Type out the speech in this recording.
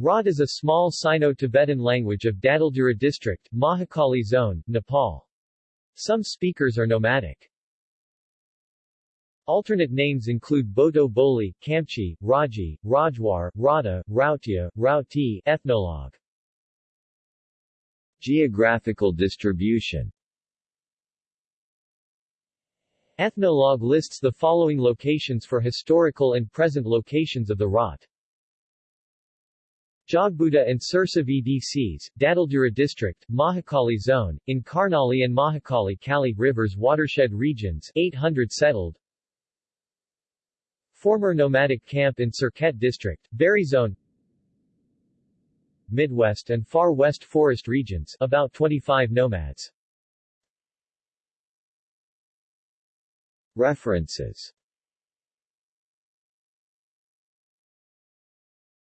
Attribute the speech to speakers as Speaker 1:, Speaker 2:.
Speaker 1: Rod is a small Sino-Tibetan language of Dadeldhura district, Mahakali zone, Nepal. Some speakers are nomadic. Alternate names include Boto Boli, Kamchi, Raji, Rajwar, Rada, Rautia, Rauti, Ethnologue. Geographical distribution Ethnologue lists the following locations for historical and present locations of the Rot. Jogbuda and Sirsa VDCs, Dadeldhura District, Mahakali Zone, in Karnali and Mahakali Kali Rivers watershed regions 800 settled. Former nomadic camp in Surkhet District, Bheri Zone. Midwest and Far West forest regions about 25 nomads. References